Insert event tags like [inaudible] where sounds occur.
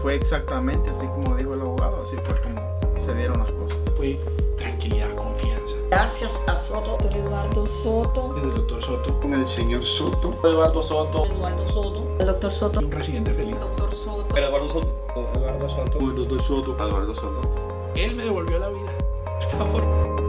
fue exactamente así como dijo el abogado, así fue como se dieron las cosas. Fue tranquilidad, confianza. Gracias a Soto. Doctor Eduardo Soto. El doctor Soto. Con el señor Soto. Eduardo Soto. Eduardo Soto. El doctor Soto. Un residente feliz. Doctor Soto. Eduardo Soto. Eduardo Soto. Eduardo Soto. Eduardo Soto. Él me devolvió la vida. [laughs] Por favor.